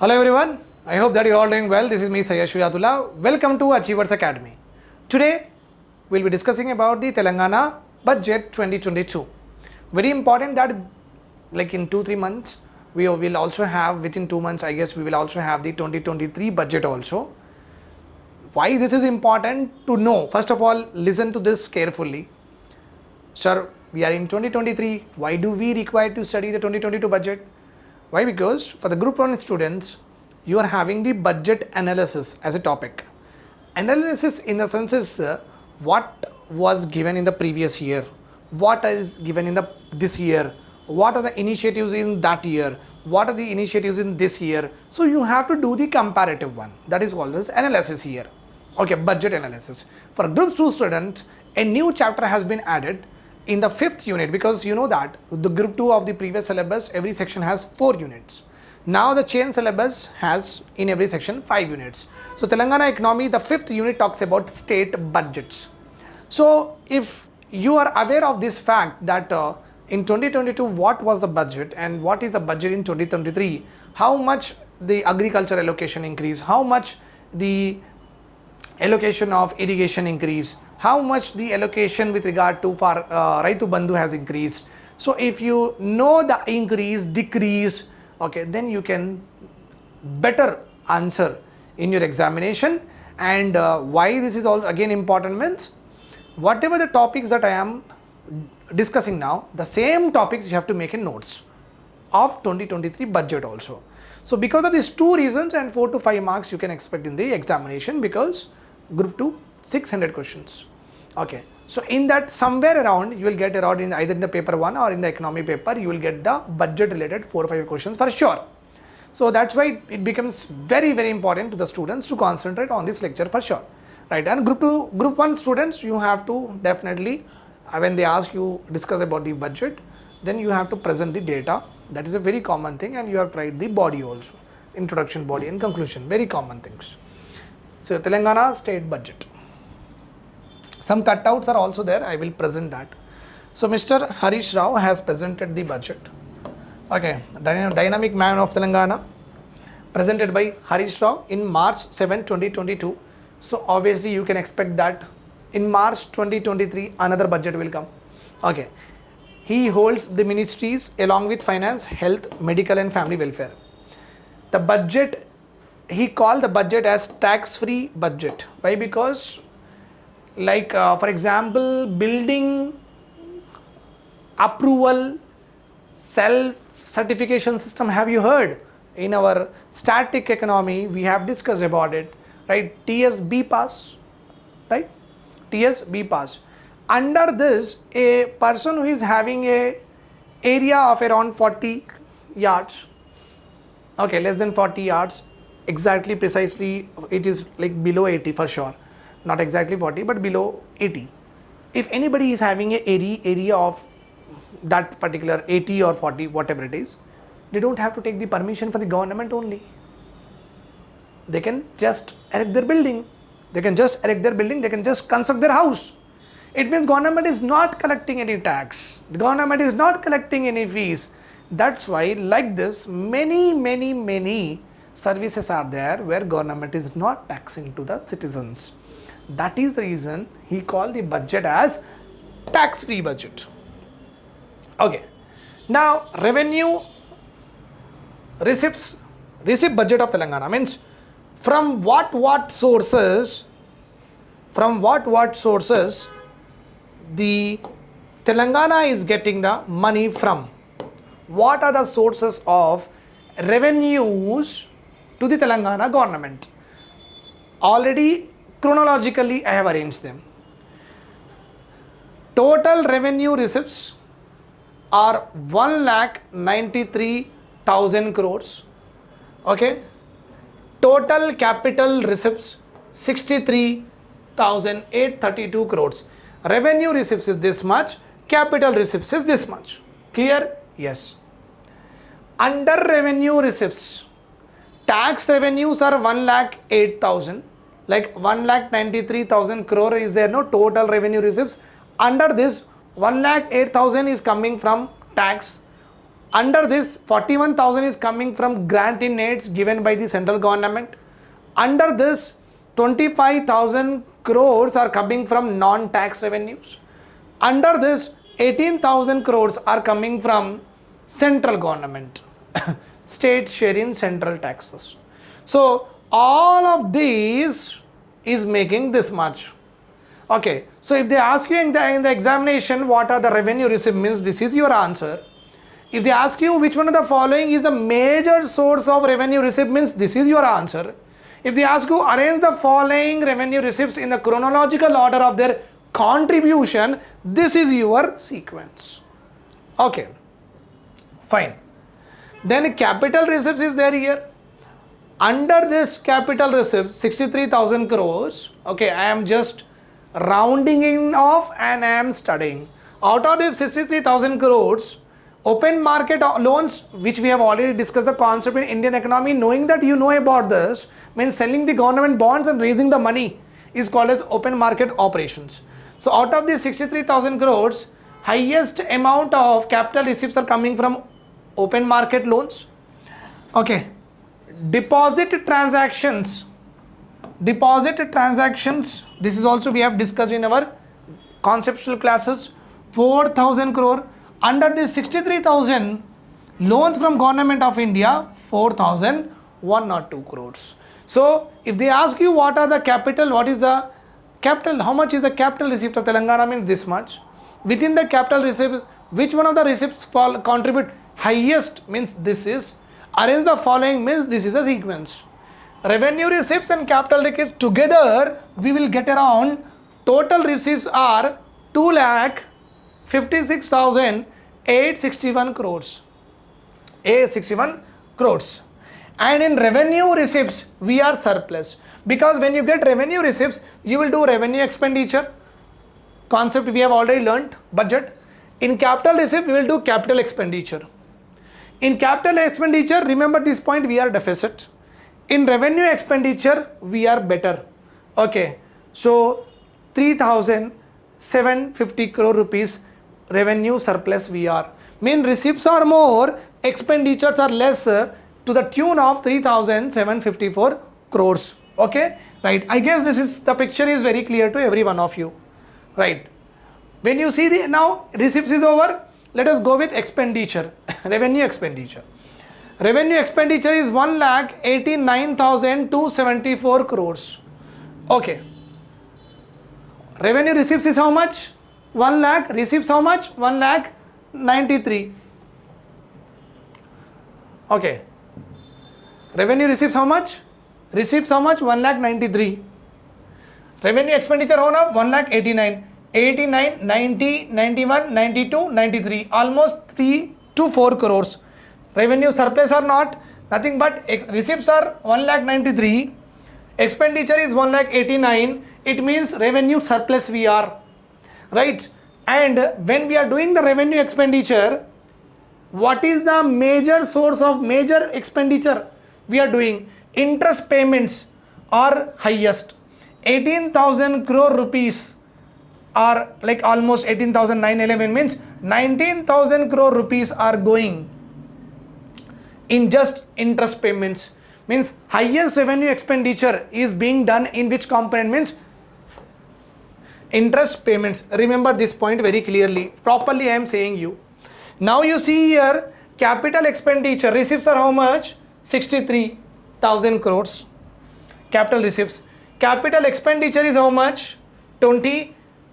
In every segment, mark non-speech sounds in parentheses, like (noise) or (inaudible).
Hello everyone, I hope that you're all doing well. This is me Sayyid Shriatullah. Welcome to Achievers Academy. Today we'll be discussing about the Telangana budget 2022. Very important that like in 2-3 months we will also have within 2 months I guess we will also have the 2023 budget also. Why this is important to know? First of all listen to this carefully. Sir, we are in 2023. Why do we require to study the 2022 budget? Why? Because for the group 1 students, you are having the budget analysis as a topic. Analysis in the sense is uh, what was given in the previous year, what is given in the this year, what are the initiatives in that year, what are the initiatives in this year. So you have to do the comparative one. That is called as analysis here. Okay, budget analysis. For group 2 student, a new chapter has been added in the fifth unit because you know that the group 2 of the previous syllabus every section has 4 units. Now the chain syllabus has in every section 5 units. So telangana economy the fifth unit talks about state budgets. So if you are aware of this fact that uh, in 2022 what was the budget and what is the budget in 2023 how much the agriculture allocation increase? How much the allocation of irrigation increase how much the allocation with regard to for uh, Raitu Bandhu has increased. So if you know the increase, decrease, okay, then you can better answer in your examination and uh, why this is all again important means whatever the topics that I am discussing now, the same topics you have to make in notes of 2023 budget also. So because of these two reasons and 4 to 5 marks you can expect in the examination because group 2 600 questions. Okay. So in that somewhere around you will get around in either in the paper 1 or in the economy paper you will get the budget related 4 or 5 questions for sure. So that's why it becomes very very important to the students to concentrate on this lecture for sure. Right. And group 2 group 1 students you have to definitely uh, when they ask you discuss about the budget then you have to present the data. That is a very common thing and you have tried the body also. Introduction body and conclusion very common things. So telangana state budget some cutouts are also there, I will present that. So Mr. Harish Rao has presented the budget. Okay, Dynamic Man of Telangana presented by Harish Rao in March 7, 2022. So obviously you can expect that in March 2023 another budget will come. Okay, he holds the ministries along with finance, health, medical and family welfare. The budget, he called the budget as tax-free budget. Why? Because like uh, for example building approval self certification system have you heard? In our static economy we have discussed about it right? Ts pass right? Ts pass. Under this a person who is having a area of around 40 yards okay less than 40 yards exactly precisely it is like below 80 for sure not exactly 40 but below 80 if anybody is having a area area of that particular 80 or 40 whatever it is they don't have to take the permission for the government only. They can just erect their building. They can just erect their building. They can just construct their house. It means government is not collecting any tax. The government is not collecting any fees. That's why like this many many many services are there where government is not taxing to the citizens that is the reason he called the budget as tax-free budget. Okay. Now, revenue receipts, receipt budget of Telangana means from what what sources, from what what sources the Telangana is getting the money from. What are the sources of revenues to the Telangana government? Already chronologically I have arranged them. Total revenue receipts are 1 lakh 93,000 crores. Okay. Total capital receipts 63,832 crores. Revenue receipts is this much, capital receipts is this much. Clear? Yes. Under revenue receipts, tax revenues are 1 lakh 8,000 like 1 lakh 93,000 crore is there no total revenue receipts under this 1 lakh 8,000 is coming from tax Under this 41,000 is coming from grant in aids given by the central government. Under this 25,000 crores are coming from non-tax revenues. Under this 18,000 crores are coming from central government, (coughs) state share in central taxes. So all of these is making this much. Okay, so if they ask you in the, in the examination what are the revenue received means this is your answer. If they ask you which one of the following is the major source of revenue received means this is your answer. If they ask you arrange the following revenue receipts in the chronological order of their contribution, this is your sequence. Okay, fine. Then capital receipts is there here. Under this capital receipts 63,000 crores, okay, I am just rounding in off and I am studying. Out of this 63,000 crores, open market loans, which we have already discussed the concept in Indian economy, knowing that you know about this, means selling the government bonds and raising the money is called as open market operations. So out of these 63,000 crores, highest amount of capital receipts are coming from open market loans. Okay. Deposit transactions. Deposit transactions this is also we have discussed in our conceptual classes 4000 crore. Under this 63000 loans from government of india 4102 crores. So if they ask you what are the capital what is the capital how much is the capital receipt of telangana means this much. Within the capital receipts which one of the receipts fall, contribute highest means this is arrange the following means this is a sequence. Revenue receipts and capital receipts together we will get around total receipts are 2 lakh 56,861 crores. 861 crores. And in revenue receipts we are surplus. Because when you get revenue receipts you will do revenue expenditure. Concept we have already learnt budget. In capital receipt we will do capital expenditure in capital expenditure remember this point we are deficit. In revenue expenditure we are better. Okay so 3750 crore rupees revenue surplus we are. Mean receipts are more expenditures are less uh, to the tune of 3754 crores. Okay right. I guess this is the picture is very clear to every one of you. Right. When you see the now receipts is over let us go with expenditure (laughs) revenue expenditure Revenue expenditure is 1 lakh 89,274 crores. Okay. Revenue receipts is how much? 1 lakh. Receipts how much? 1 lakh 93. Okay. Revenue receipts how much? Receipts how much? 1 lakh 93. Revenue expenditure how now? 1 lakh 89. 89, 90, 91, 92, 93. Almost 3 to 4 crores. Revenue surplus or not nothing but receipts are 1 lakh 93 expenditure is 1 lakh 89 it means revenue surplus we are. Right? And when we are doing the revenue expenditure what is the major source of major expenditure we are doing? Interest payments are highest. 18000 crore rupees are like almost 18911 means 19000 crore rupees are going in just interest payments. Means highest revenue expenditure is being done in which component? Means interest payments. Remember this point very clearly. Properly i am saying you. Now you see here capital expenditure receipts are how much? 63000 crores. Capital receipts. Capital expenditure is how much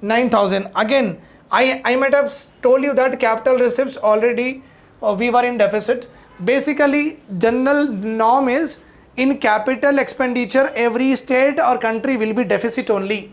29000 again i i might have told you that capital receipts already uh, we were in deficit. Basically general norm is in capital expenditure every state or country will be deficit only.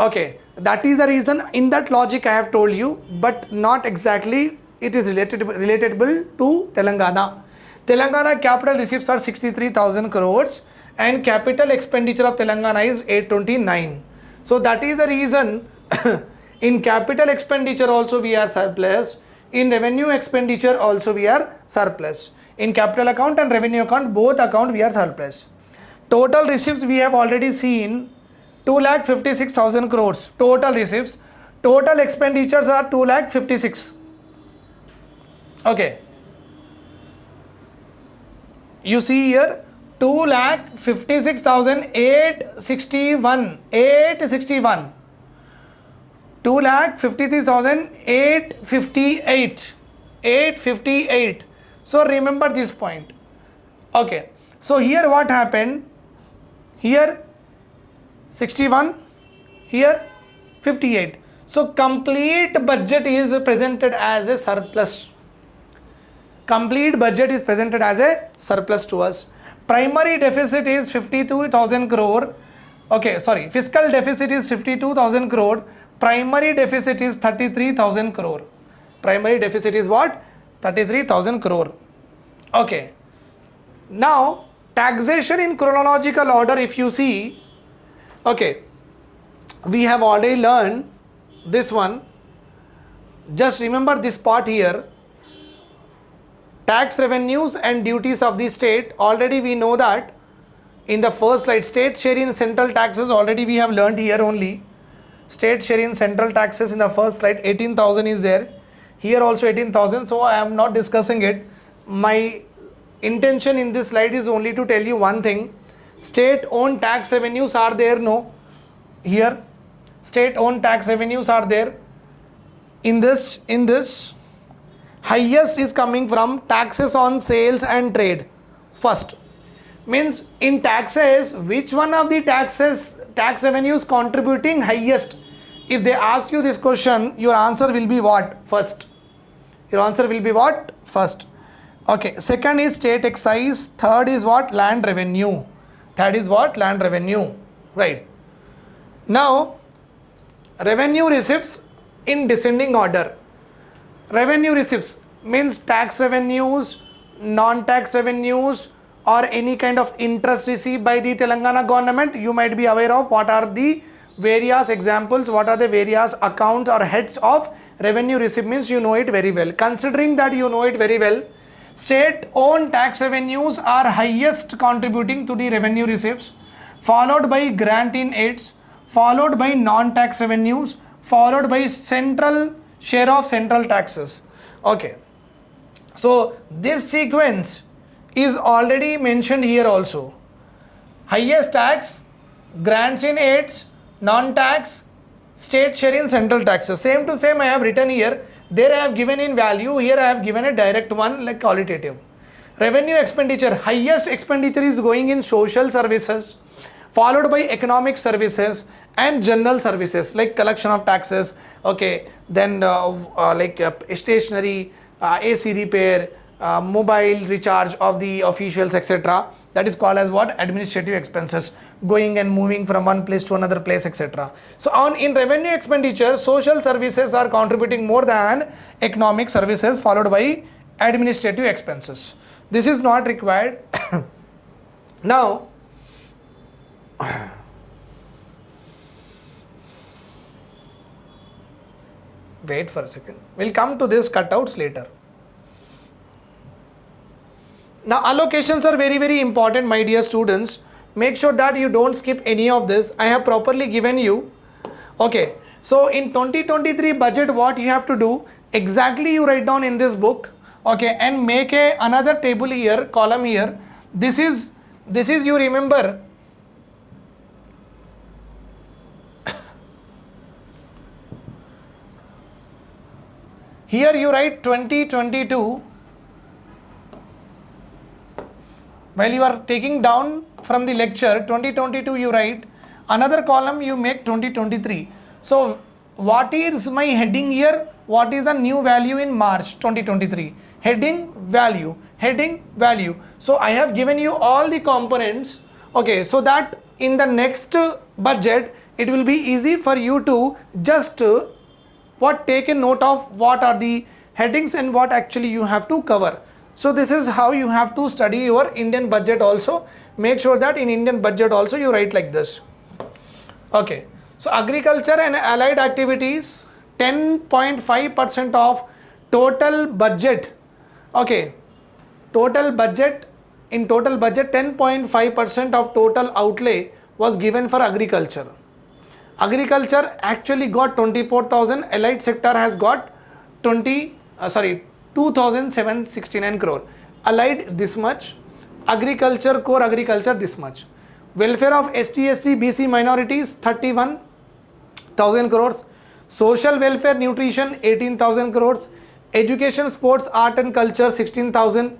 Okay that is the reason in that logic i have told you but not exactly it is related relatable to telangana. Telangana capital receipts are 63000 crores and capital expenditure of telangana is 829 so that is the reason (coughs) in capital expenditure also we are surplus. In revenue expenditure also we are surplus. In capital account and revenue account both account we are surplus. Total receipts we have already seen 2 lakh 56000 crores. Total receipts. Total expenditures are 2 lakh 56 Okay. You see here 2 lakh 56,861 861 2 lakh 53,858 858 so remember this point. Okay. So here what happened? Here 61 here 58 so complete budget is presented as a surplus. Complete budget is presented as a surplus to us primary deficit is 52000 crore. Okay sorry fiscal deficit is 52000 crore. Primary deficit is 33000 crore. Primary deficit is what? 33000 crore. Okay. Now taxation in chronological order if you see okay we have already learned this one. Just remember this part here tax revenues and duties of the state already we know that in the first slide state share in central taxes already we have learned here only. State share in central taxes in the first slide 18000 is there. Here also 18000 so i am not discussing it. My intention in this slide is only to tell you one thing. State owned tax revenues are there no? Here state owned tax revenues are there. In this in this highest is coming from taxes on sales and trade. First. Means in taxes which one of the taxes tax revenues contributing highest? If they ask you this question your answer will be what? First. Your answer will be what? First. Okay second is state excise. Third is what? Land revenue. That is what? Land revenue. Right. Now revenue receipts in descending order revenue receipts means tax revenues non-tax revenues or any kind of interest received by the Telangana government you might be aware of what are the various examples what are the various accounts or heads of revenue receipt means you know it very well. Considering that you know it very well state owned tax revenues are highest contributing to the revenue receipts followed by grant in aids followed by non-tax revenues followed by central share of central taxes. Okay. So this sequence is already mentioned here also. Highest tax grants in aids non-tax state share in central taxes. Same to same i have written here. There i have given in value. Here i have given a direct one like qualitative. Revenue expenditure. Highest expenditure is going in social services followed by economic services and general services like collection of taxes okay then uh, uh, like uh, stationery uh, AC repair uh, mobile recharge of the officials etc that is called as what? Administrative expenses going and moving from one place to another place etc so on in revenue expenditure social services are contributing more than economic services followed by administrative expenses. This is not required. (coughs) Now (clears throat) wait for a second. We'll come to this cutouts later. Now allocations are very very important my dear students. Make sure that you don't skip any of this. I have properly given you. Okay. So in 2023 budget what you have to do exactly you write down in this book okay and make a another table here column here. This is this is you remember Here you write 2022 while you are taking down from the lecture 2022 you write another column you make 2023. So what is my heading here? What is the new value in March 2023? Heading value, heading value. So I have given you all the components okay so that in the next budget it will be easy for you to just what take a note of what are the headings and what actually you have to cover. So this is how you have to study your Indian budget also. Make sure that in Indian budget also you write like this. Okay. So agriculture and allied activities 10.5% of total budget. Okay. Total budget in total budget 10.5% of total outlay was given for agriculture agriculture actually got 24000 allied sector has got 20 uh, sorry 2769 crore. Allied this much. Agriculture core agriculture this much. Welfare of STSC, bc minorities 31000 crores. Social welfare nutrition 18000 crores. Education sports art and culture 16000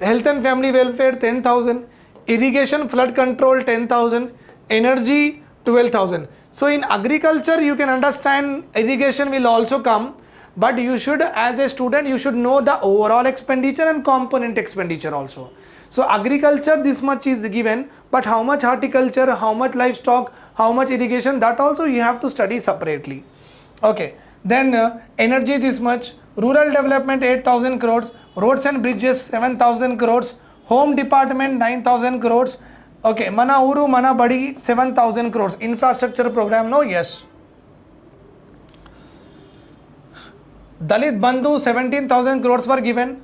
health and family welfare 10000 irrigation flood control 10000 energy 12000 so in agriculture you can understand irrigation will also come but you should as a student you should know the overall expenditure and component expenditure also. So agriculture this much is given but how much horticulture how much livestock how much irrigation that also you have to study separately. Okay. Then uh, energy this much. Rural development 8000 crores. Roads and bridges 7000 crores. Home department 9000 crores okay mana uru mana badi 7000 crores. Infrastructure program no yes. Dalit bandhu 17000 crores were given.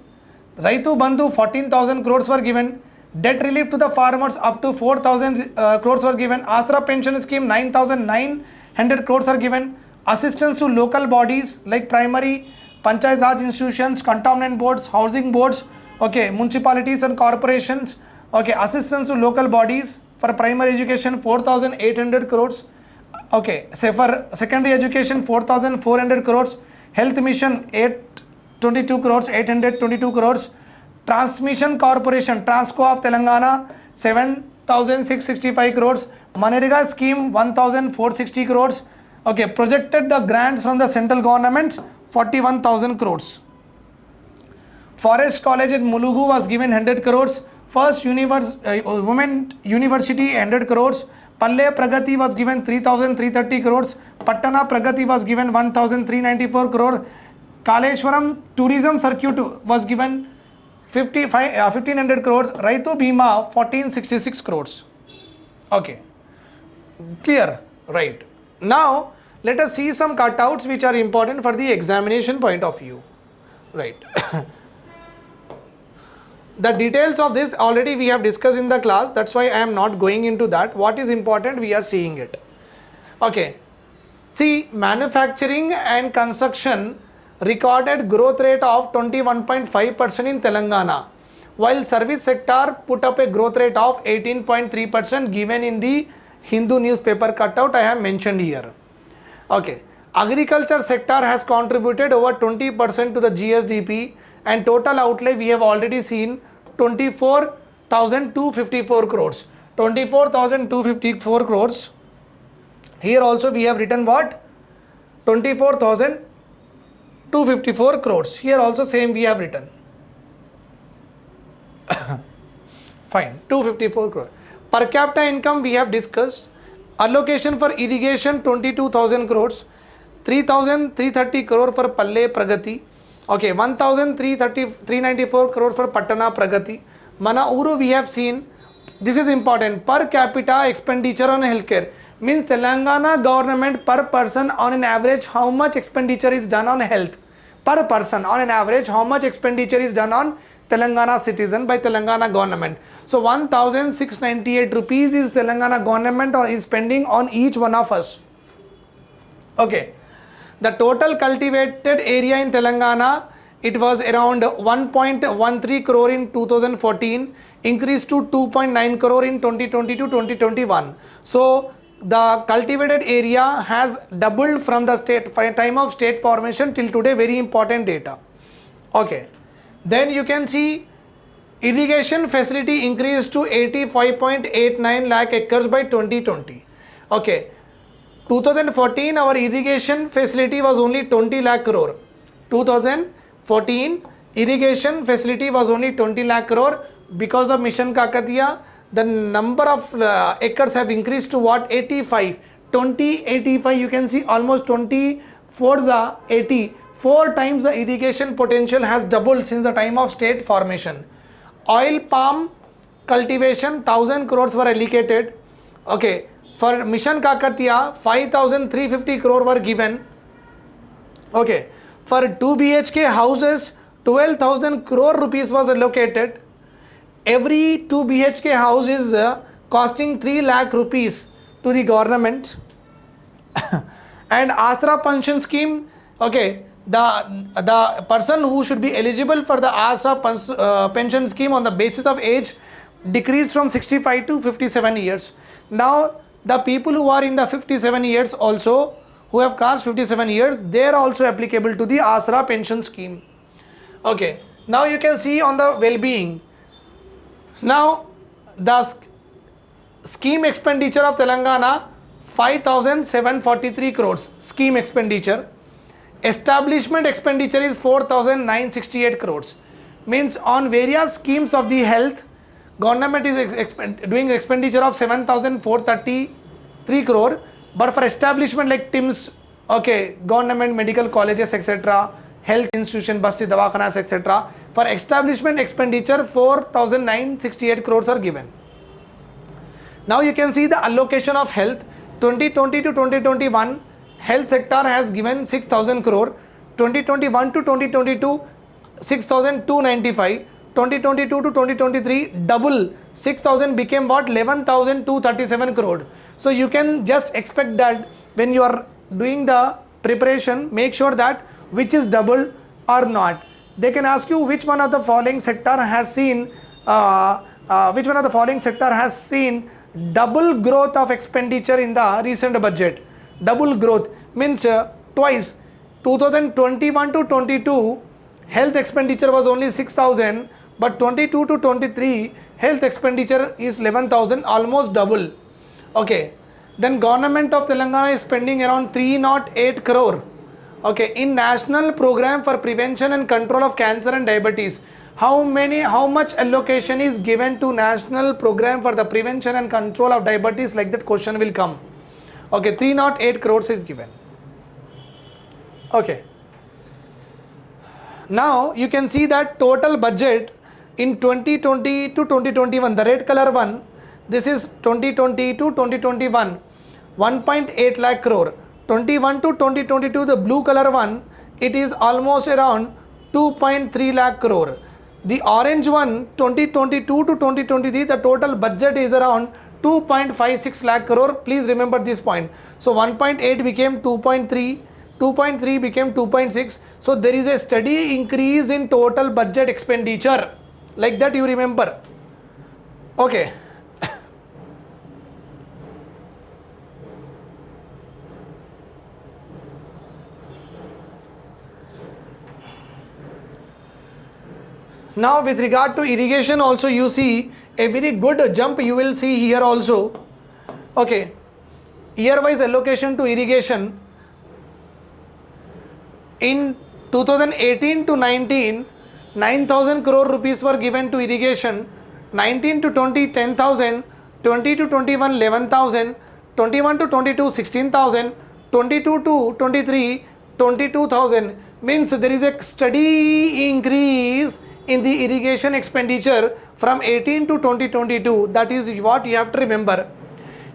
Raitu bandhu 14000 crores were given. Debt relief to the farmers up to 4000 uh, crores were given. Asra pension scheme 9900 crores are given. Assistance to local bodies like primary panchayat raj institutions cantonment boards housing boards okay municipalities and corporations okay assistance to local bodies for primary education 4,800 crore okay से for secondary education four thousand four hundred crore health mission 822 crore two crore transmission corporation Transco of Telangana 7,665 crore MNREGA scheme sixty crore okay projected the grants from the central government 41,000 crore forest college in Mulugu was given hundred crore first univers uh, women university 100 crores. Palle pragati was given 3330 crores. Pattana pragati was given 1394 crore. Kaleshwaram tourism circuit was given 55 uh, 1500 crores. Raitu bima 1466 crores. Okay. Clear? Right. Now let us see some cutouts which are important for the examination point of view. Right (coughs) the details of this already we have discussed in the class. That's why i am not going into that. What is important we are seeing it. Okay. See manufacturing and construction recorded growth rate of 21.5% in telangana while service sector put up a growth rate of 18.3% given in the hindu newspaper cutout i have mentioned here. Okay. Agriculture sector has contributed over 20% to the gsdp and total outlay we have already seen 24,254 crores. 24,254 crores. Here also we have written what? 24,254 crores. Here also same we have written. (coughs) Fine 254 crore. Per capita income we have discussed. Allocation for irrigation 22000 crores. 3330 crore for palle pragati okay one thousand three thirty three ninety four crore for Pattana Pragathi Mana Ooru we have seen this is important per capita expenditure on health care mean Telangana government per person on an average how much expenditure is done on health per person on an average how much expenditure is done on Telangana citizen by Telangana government so one thousand six ninety eight rupees is Telangana government is spending on each one of us okay okay. The total cultivated area in Telangana, it was around 1.13 crore in 2014, increased to 2.9 crore in 2020-2021. So the cultivated area has doubled from the state time of state formation till today, very important data. Okay. Then you can see irrigation facility increased to 85.89 lakh acres by 2020. Okay 2014 our irrigation facility was only 20 lakh crore. 2014 irrigation facility was only 20 lakh crore. Because of mission kakatiya the number of uh, acres have increased to what? 85 20 85 you can see almost 24 the 80 four times the irrigation potential has doubled since the time of state formation. Oil palm cultivation 1000 crores were allocated. Okay for Mission Kakatiya 5350 crore were given. Okay. For 2 BHK houses 12,000 crore rupees was allocated. Every 2 BHK house is uh, costing 3 lakh rupees to the government. (coughs) and Asra pension scheme okay the, the person who should be eligible for the ASRA uh, pension scheme on the basis of age decreased from 65 to 57 years. Now, the people who are in the 57 years also, who have crossed 57 years, they are also applicable to the ASRA pension scheme. Okay, now you can see on the well-being. Now, the scheme expenditure of Telangana 5743 crores scheme expenditure establishment expenditure is 4968 crores means on various schemes of the health government is doing expenditure of 7433 crore but for establishment like tims okay government medical colleges etc health institution basti dawakhanas etc for establishment expenditure 4968 crores are given. Now you can see the allocation of health. 2020 to 2021 health sector has given 6000 crore. 2021 to 2022 6295 2022 to 2023 double 6000 became what? 11237 crore. So you can just expect that when you are doing the preparation make sure that which is double or not. They can ask you which one of the following sector has seen uh, uh, which one of the following sector has seen double growth of expenditure in the recent budget. Double growth means uh, twice. 2021 to 22 health expenditure was only 6000 but 22 to 23 health expenditure is 11000 almost double. Okay. Then government of telangana is spending around 308 crore. Okay. In national program for prevention and control of cancer and diabetes how many how much allocation is given to national program for the prevention and control of diabetes? Like that question will come. Okay. 308 crores is given. Okay. Now you can see that total budget in 2020 to 2021 the red color one this is 2020 to 2021 1.8 lakh crore. 21 to 2022 the blue color one it is almost around 2.3 lakh crore. The orange one 2022 to 2023 the total budget is around 2.56 lakh crore. Please remember this point. So 1.8 became 2.3 2.3 became 2.6 so there is a steady increase in total budget expenditure like that you remember. Okay. Now with regard to irrigation also you see a very good jump you will see here also. Okay. Year wise allocation to irrigation in 2018 to 19 9000 crore rupees were given to irrigation 19 to 20 10000 20 to 21 11000 21 to 22 16000 22 to 23 22000 means there is a steady increase in the irrigation expenditure from 18 to 2022 that is what you have to remember.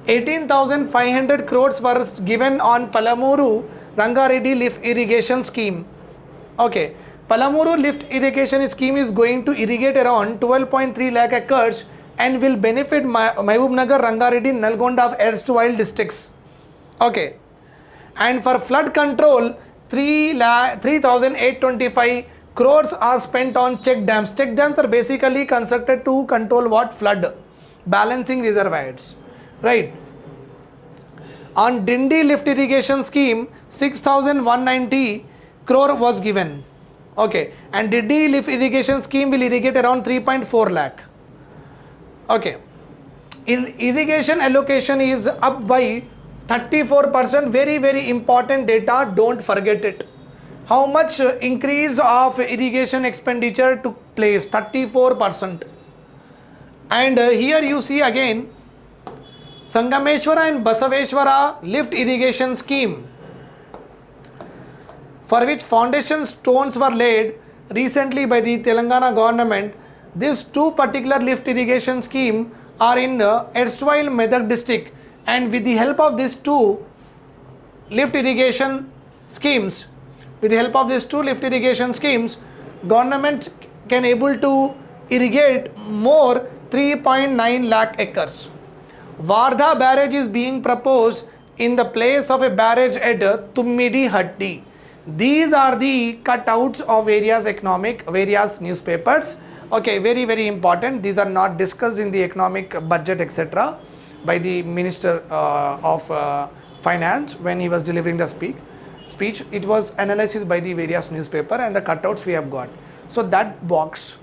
18500 crores were given on palamuru rangareddy lift irrigation scheme. Okay palamuru lift irrigation scheme is going to irrigate around 12.3 lakh acres and will benefit Ma- mahbub nagar rangareddy nalgonda of erstwhile districts. Okay. And for flood control 3 lakh 3825 crores are spent on check dams. Check dams are basically constructed to control what? Flood. Balancing reservoirs. Right. On dindi lift irrigation scheme 6190 crore was given okay. And dindi lift irrigation scheme will irrigate around 3.4 lakh. Okay. In irrigation allocation is up by 34% very very important data. Don't forget it. How much increase of irrigation expenditure took place? 34% and uh, here you see again sangameshwara and basaveshwara lift irrigation scheme for which foundation stones were laid recently by the telangana government these two particular lift irrigation scheme are in uh, erstwhile medak district and with the help of these two lift irrigation schemes with the help of these two lift irrigation schemes government can able to irrigate more 3.9 lakh acres Wardha barrage is being proposed in the place of a barrage at Tummidi Hatti. These are the cutouts of various economic various newspapers. Okay very very important. These are not discussed in the economic budget etc by the minister uh, of uh, finance when he was delivering the speak speech. It was analysis by the various newspaper and the cutouts we have got. So that box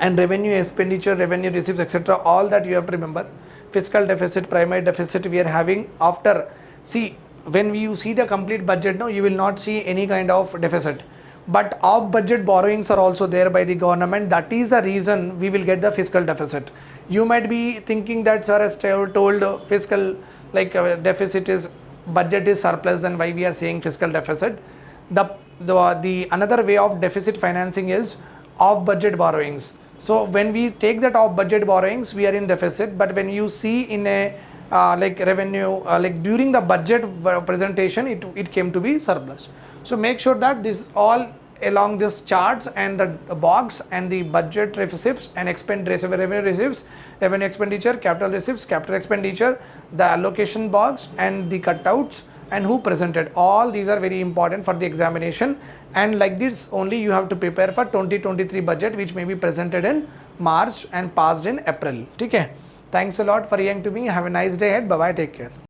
and revenue expenditure revenue receipts etc all that you have to remember. Fiscal deficit primary deficit we are having after see when you see the complete budget now you will not see any kind of deficit. But off budget borrowings are also there by the government. That is the reason we will get the fiscal deficit. You might be thinking that sir has told fiscal like uh, deficit is budget is surplus then why we are saying fiscal deficit? The the, the another way of deficit financing is off budget borrowings. So when we take that off budget borrowings we are in deficit. But when you see in a like revenue uh, like during the budget presentation it, it came to be surplus. So make sure that this all along this charts and the box and the budget receipts and expend revenue receipts revenue expenditure capital receipts capital expenditure the allocation box and the cutouts and who presented. All these are very important for the examination. And like this only you have to prepare for 2023 budget which may be presented in march and passed in april. Okay thanks a lot for hearing to me. Have a nice day ahead. Bye bye take care